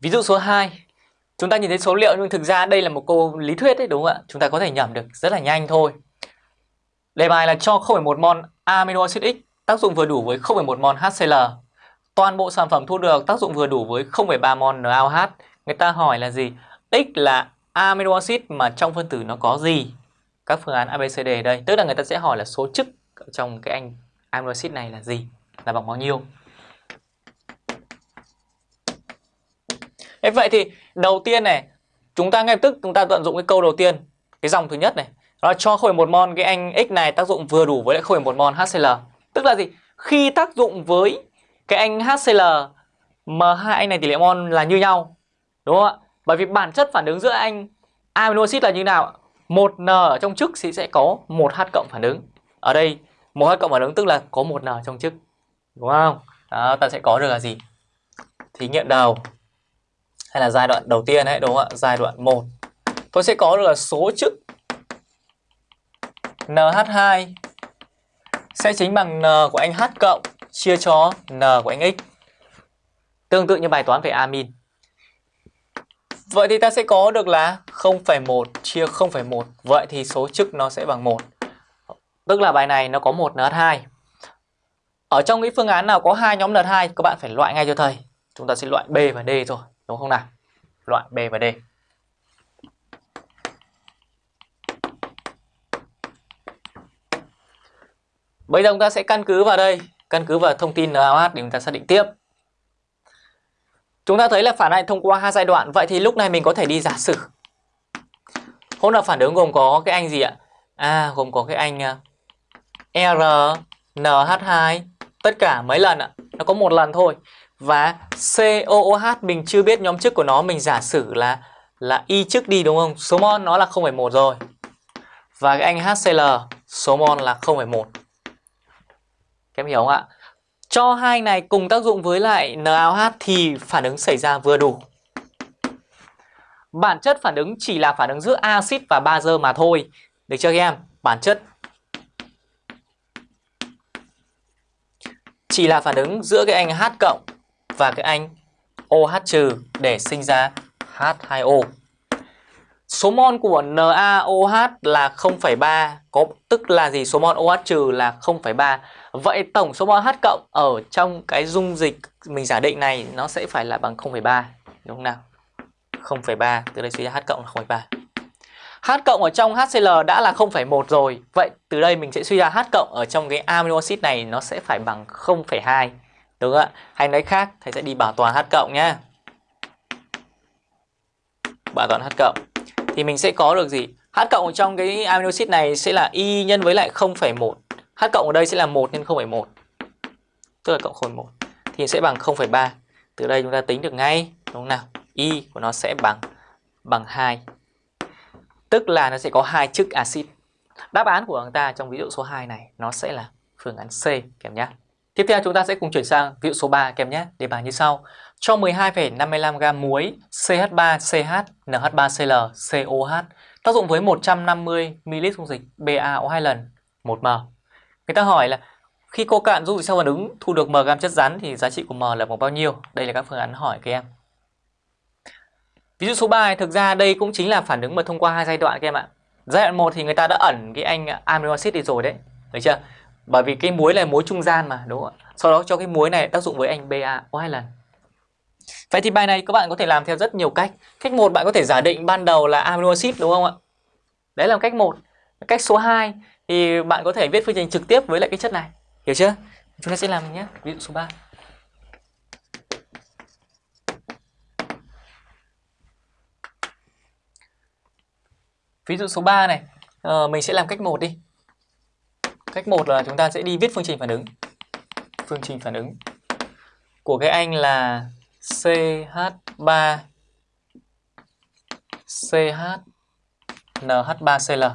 Ví dụ số 2 Chúng ta nhìn thấy số liệu nhưng thực ra đây là một câu lý thuyết đấy đúng không ạ? Chúng ta có thể nhẩm được rất là nhanh thôi Đề bài là cho 0,1 mol amino acid X tác dụng vừa đủ với 0,1 mol HCl Toàn bộ sản phẩm thu được tác dụng vừa đủ với 0,3 mol NaOH Người ta hỏi là gì? X là amino acid mà trong phân tử nó có gì? Các phương án ABCD đây Tức là người ta sẽ hỏi là số chức trong cái anh amino acid này là gì? Là bằng bao nhiêu? Thế vậy thì đầu tiên này chúng ta ngay tức chúng ta tận dụng cái câu đầu tiên cái dòng thứ nhất này. Đó là cho 0,1 mol cái anh X này tác dụng vừa đủ với lại 0,1 mol HCl tức là gì? Khi tác dụng với cái anh HCl mà hai anh này tỷ lệ mol là như nhau đúng không ạ? Bởi vì bản chất phản ứng giữa anh amino acid là như nào? Một n ở trong chức thì sẽ có một h cộng phản ứng. Ở đây một h cộng phản ứng tức là có một n trong chức đúng không? Đó ta sẽ có được là gì? Thí nghiệm đầu hay là giai đoạn đầu tiên ấy đúng không ạ? Giai đoạn 1. Tôi sẽ có được là số chức NH2 sẽ chính bằng N của anh H cộng chia cho N của anh X. Tương tự như bài toán về amin. Vậy thì ta sẽ có được là 0,1 chia 0,1. Vậy thì số chức nó sẽ bằng 1. Tức là bài này nó có một NH2. Ở trong cái phương án nào có hai nhóm NH2 các bạn phải loại ngay cho thầy. Chúng ta sẽ loại B và D rồi đúng không nào? Loại B và D. Bây giờ chúng ta sẽ căn cứ vào đây, căn cứ vào thông tin NaOH để chúng ta xác định tiếp. Chúng ta thấy là phản ảnh thông qua hai giai đoạn, vậy thì lúc này mình có thể đi giả sử. Hỗn hợp phản ứng gồm có cái anh gì ạ? À, gồm có cái anh à, RNH2 tất cả mấy lần ạ? Nó có một lần thôi. Và COOH mình chưa biết nhóm chức của nó Mình giả sử là là y chức đi đúng không? Số mol nó là 0,1 rồi Và cái anh HCl số mol là 0,1 Các em hiểu không ạ? Cho hai này cùng tác dụng với lại NaOH thì phản ứng xảy ra vừa đủ Bản chất phản ứng chỉ là phản ứng giữa axit và bazơ mà thôi Được chưa các em? Bản chất chỉ là phản ứng giữa cái anh H cộng và cái anh OH trừ để sinh ra H2O. Số mol của NaOH là 0,3 có tức là gì? Số mol OH trừ là 0,3. Vậy tổng số mol H cộng ở trong cái dung dịch mình giả định này nó sẽ phải là bằng 0,3 đúng không nào? 0,3 từ đây suy ra H cộng là 0,3. H cộng ở trong HCl đã là 0,1 rồi. Vậy từ đây mình sẽ suy ra H cộng ở trong cái amino acid này nó sẽ phải bằng 0,2. Đúng ạ? Hay nói khác, thầy sẽ đi bảo toàn H cộng nhé. Bảo toàn H cộng. Thì mình sẽ có được gì? H cộng trong cái amino acid này sẽ là Y nhân với lại 0,1. H cộng ở đây sẽ là 1 nhân 0,1. Tức là cộng 0,1. Thì sẽ bằng 0,3. Từ đây chúng ta tính được ngay. Đúng không nào? Y của nó sẽ bằng bằng 2. Tức là nó sẽ có hai chức axit. Đáp án của chúng ta trong ví dụ số 2 này nó sẽ là phương án C kèm nhé. Tiếp theo chúng ta sẽ cùng chuyển sang ví dụ số 3 kèm nhé. Đề bài như sau. Cho 12,55 g muối CH3CH NH3Cl COH tác dụng với 150 ml dung dịch BaO2 lần 1m. Người ta hỏi là khi cô cạn dung dịch sau phản ứng thu được m gam chất rắn thì giá trị của m là bằng bao nhiêu? Đây là các phương án hỏi các em. Ví dụ số 3 này, thực ra đây cũng chính là phản ứng mà thông qua hai giai đoạn các em ạ. Giai đoạn 1 thì người ta đã ẩn cái anh amino acid đi rồi đấy. Được chưa? Bởi vì cái muối là muối trung gian mà đúng không ạ? Sau đó cho cái muối này tác dụng với anh BaO hai lần. Vậy thì bài này các bạn có thể làm theo rất nhiều cách. Cách một bạn có thể giả định ban đầu là amino acid đúng không ạ? Đấy là cách một Cách số 2 thì bạn có thể viết phương trình trực tiếp với lại cái chất này. Hiểu chưa? Chúng ta sẽ làm nhé. Ví dụ số 3. Ví dụ số 3 này, ờ, mình sẽ làm cách 1 đi. Cách 1 là chúng ta sẽ đi viết phương trình phản ứng. Phương trình phản ứng của cái anh là CH3 CH NH3Cl.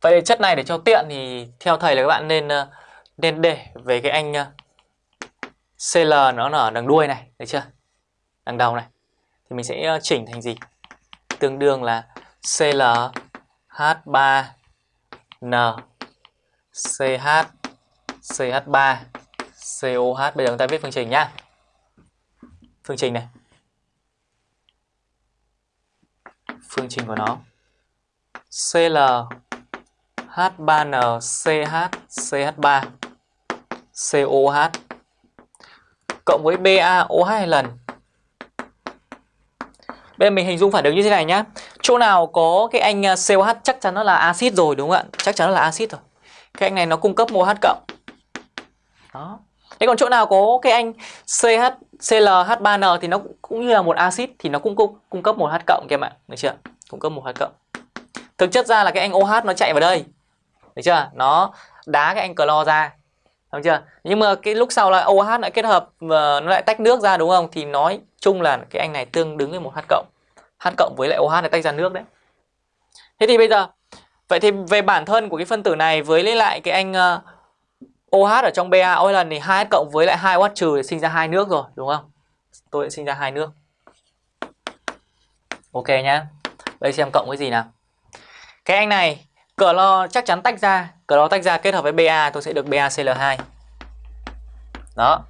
Vậy chất này để cho tiện thì theo thầy là các bạn nên ờ, nên để về cái anh ờ, Cl nó ở đằng đuôi này, được chưa? Đằng đầu này. Thì mình sẽ ờ, chỉnh thành gì? Tương đương là ClH3 N CH CH3 COH bây giờ chúng ta viết phương trình nhá. phương trình này phương trình của nó CL H3N CH CH3 COH cộng với BaOH hai lần. Bây giờ mình hình dung phản ứng như thế này nhá. Chỗ nào có cái anh à, COH chắc chắn nó là axit rồi đúng không ạ? Chắc chắn nó là axit rồi. Cái anh này nó cung cấp OH cộng. Đó. Thế còn chỗ nào có cái anh CH ClH3n thì nó cũng như là một axit thì nó cũng cung, cung cấp một H cộng các em ạ. Được chưa? Cung cấp một H cộng. Thực chất ra là cái anh OH nó chạy vào đây. Được chưa? Nó đá cái anh clo ra. Đúng chưa? Nhưng mà cái lúc sau là OH lại kết hợp và nó lại tách nước ra đúng không? Thì nói chung là cái anh này tương đứng với một H cộng. H cộng với lại OH lại tách ra nước đấy. Thế thì bây giờ vậy thì về bản thân của cái phân tử này với lại cái anh uh, OH ở trong BA BaOH lần thì 2H cộng với lại 2OH trừ sinh ra hai nước rồi đúng không? Tôi sẽ sinh ra hai nước. Ok nhá. Đây xem cộng cái gì nào. Cái anh này clo chắc chắn tách ra, clo tách ra kết hợp với Ba tôi sẽ được BaCl2. Đó.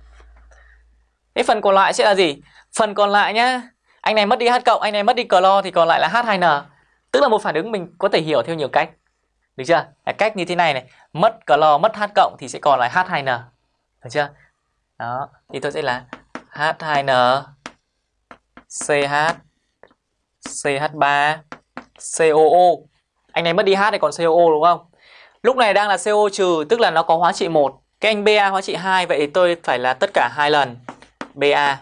Cái phần còn lại sẽ là gì? Phần còn lại nhá. Anh này mất đi H cộng, anh này mất đi clo thì còn lại là H2N. Tức là một phản ứng mình có thể hiểu theo nhiều cách. Được chưa? Là cách như thế này này, mất clo, mất H cộng thì sẽ còn lại H2N. Được chưa? Đó, thì tôi sẽ là H2N CH CH3 COO. Anh này mất đi H thì còn COO đúng không? Lúc này đang là CO trừ tức là nó có hóa trị 1. Cái anh Ba hóa trị 2 vậy thì tôi phải là tất cả hai lần Ba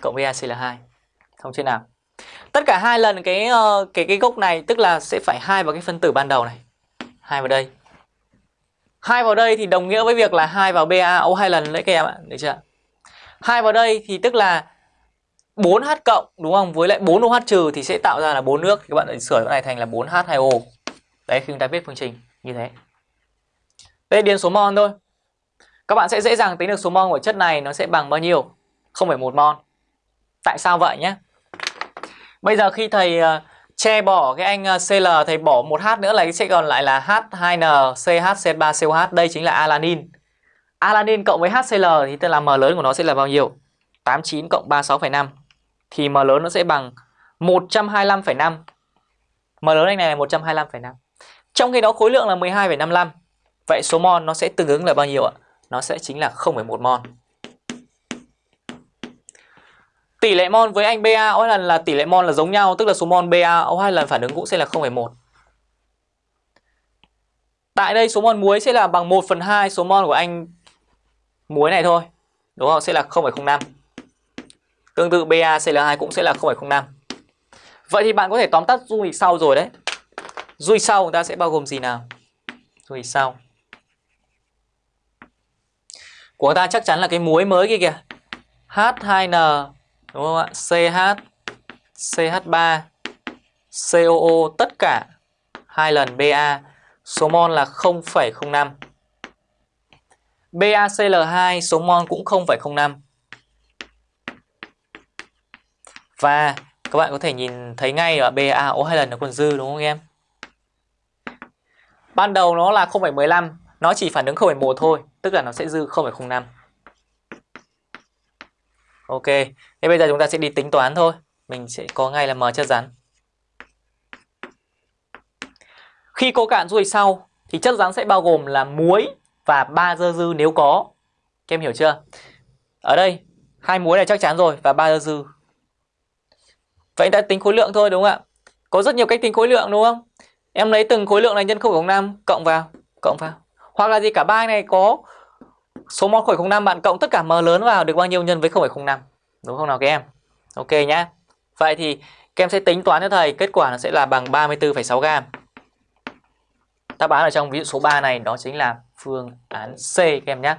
cộng BaCl2. Không chưa nào? Tất cả hai lần cái ờ, cái cái gốc này tức là sẽ phải hai vào cái phân tử ban đầu này. Hai vào đây. Hai vào đây thì đồng nghĩa với việc là hai vào BaO hai lần đấy các em ạ, được chưa? Hai vào đây thì tức là 4H cộng đúng không? Với lại 4OH trừ thì sẽ tạo ra là 4 nước. Thì các bạn lại sửa cái này thành là 4H2O. Đấy khi chúng ta viết phương trình như thế. Đây điền số mol thôi. Các bạn sẽ dễ dàng tính được số mol của chất này nó sẽ bằng bao nhiêu? 0,1 mol. Tại sao vậy nhé? Bây giờ khi thầy ờ, che bỏ cái anh ờ, Cl thầy bỏ một H nữa là sẽ còn lại là H2N CHC3COH đây chính là alanin. Alanin cộng với HCl thì tức là m lớn của nó sẽ là bao nhiêu? 89 cộng 36,5 thì m lớn nó sẽ bằng 125,5. M lớn anh này là 125,5. Trong khi đó khối lượng là 12,55. Vậy số mol nó sẽ tương ứng là bao nhiêu ạ? Nó sẽ chính là 0,1 mol. Tỷ lệ mol với anh BaO lần là tỷ lệ mol là giống nhau, tức là số mol BaO hai lần phản ứng cũng sẽ là 0,1. Tại đây số mol muối sẽ là bằng 1 phần 2 số mol của anh muối này thôi. Đúng không? Sẽ là 0,05. Tương tự BaCl2 cũng sẽ là 0,05. Vậy thì bạn có thể tóm tắt dung dịch sau rồi đấy. Dung dịch sau chúng ta sẽ bao gồm gì nào? Dung dịch sau. Của ta chắc chắn là cái muối mới kia kìa. H2N đúng không ạ? CH CH3 COO tất cả hai lần Ba số mol là 0,05. BaCl2 số mol cũng 0,05. Và các bạn có thể nhìn thấy ngay ở BaO hai lần nó còn dư đúng không em? Ban đầu nó là 0,15, nó chỉ phản ứng 0,1 thôi, tức là nó sẽ dư 0,05. Ok, thế bây giờ chúng ta sẽ đi tính toán thôi. Mình sẽ có ngay là M chất rắn. Khi cô cạn ruồi sau thì chất rắn sẽ bao gồm là muối và ba dơ dư nếu có. Các em hiểu chưa? Ở đây hai muối là chắc chắn rồi và ba dơ dư. Vậy ta tính khối lượng thôi đúng không ạ? Có rất nhiều cách tính khối lượng đúng không? Em lấy từng khối lượng này nhân 0,05 cộng vào, cộng vào. Hoặc là gì cả ba này có số mol 0,05 bạn cộng tất cả m lớn vào được bao nhiêu nhân với 0,05 đúng không nào các em ok nhá vậy thì các em sẽ tính toán cho thầy kết quả nó sẽ là bằng 34,6 gam đáp án ở trong ví dụ số 3 này đó chính là phương án C các em nhé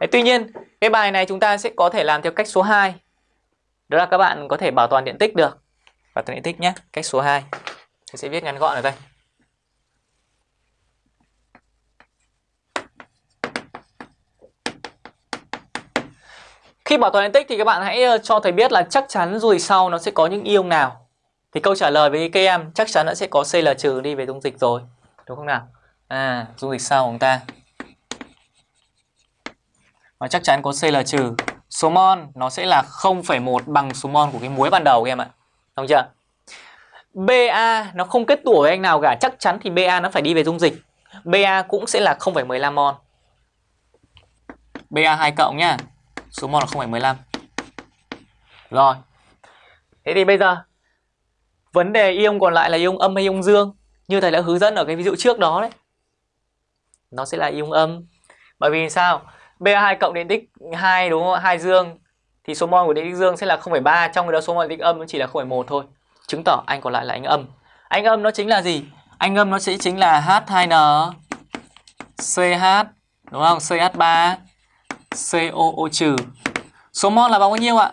Đấy, tuy nhiên cái bài này chúng ta sẽ có thể làm theo cách số 2 đó là các bạn có thể bảo toàn điện tích được bảo toàn điện tích nhé cách số 2 tôi sẽ viết ngắn gọn ở đây Khi bảo toàn điện tích thì các bạn hãy ờ, cho thầy biết là chắc chắn rồi sau nó sẽ có những ion nào. Thì câu trả lời với các em chắc chắn nó sẽ có Cl trừ đi về dung dịch rồi. Đúng không nào? À, dung dịch sau của chúng ta. Và chắc chắn có Cl trừ số mol nó sẽ là 0,1 bằng số mol của cái muối ban đầu các em ạ. Đúng chưa? BA nó không kết tủa với anh nào cả, chắc chắn thì BA nó phải đi về dung dịch. BA cũng sẽ là 0,15 mol. BA 2 cộng nhá. Số mol là 0,15. Rồi. Thế thì bây giờ vấn đề ion còn lại là ion âm hay ion dương như thầy đã hướng dẫn ở cái ví dụ trước đó đấy. Nó sẽ là ion âm. Bởi vì sao? Ba2 cộng điện tích 2 đúng không? 2 dương thì số mol của điện tích dương sẽ là 0,3 trong khi đó số mol điện tích âm nó chỉ là 0,1 thôi. Chứng tỏ anh còn lại là anh âm. Anh âm nó chính là gì? Anh âm nó sẽ chính là H2N CH đúng không? CH3 COO trừ. Số mol là bao nhiêu ạ?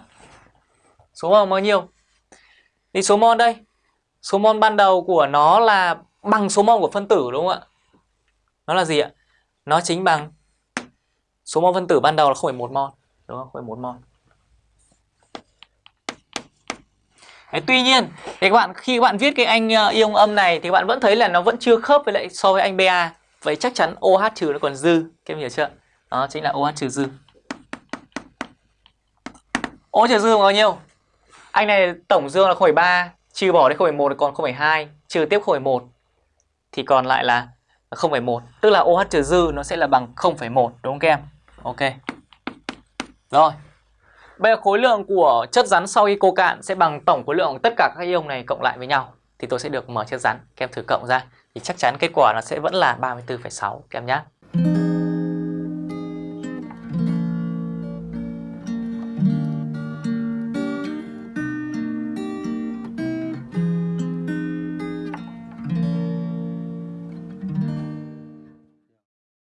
Số mol bao nhiêu? Thì số mol đây. Số mol ban đầu của nó là bằng số mol của phân tử đúng không ạ? Nó là gì ạ? Nó chính bằng Số mol phân tử ban đầu là 0,1 mol, đúng không? 0,1 mol. Đấy, tuy nhiên thì các bạn khi các bạn viết cái anh ờ, ion âm này thì các bạn vẫn thấy là nó vẫn chưa khớp với lại so với anh Ba. Vậy chắc chắn OH trừ nó còn dư, các em hiểu chưa? Đó chính là OH trừ dư. OH trừ dư bao nhiêu? Anh này tổng dương là 0,3, trừ bỏ đi 0,1 thì còn 0,2, trừ tiếp 0,1 thì còn lại là 0,1, tức là OH trừ dư nó sẽ là bằng 0,1 đúng không các em? Ok. Rồi. Bây giờ khối lượng của chất rắn sau khi cô cạn sẽ bằng tổng khối lượng tất cả các ion này cộng lại với nhau thì tôi sẽ được mở chất rắn. Các em thử cộng ra thì chắc chắn kết quả nó sẽ vẫn là 34,6 các em nhé.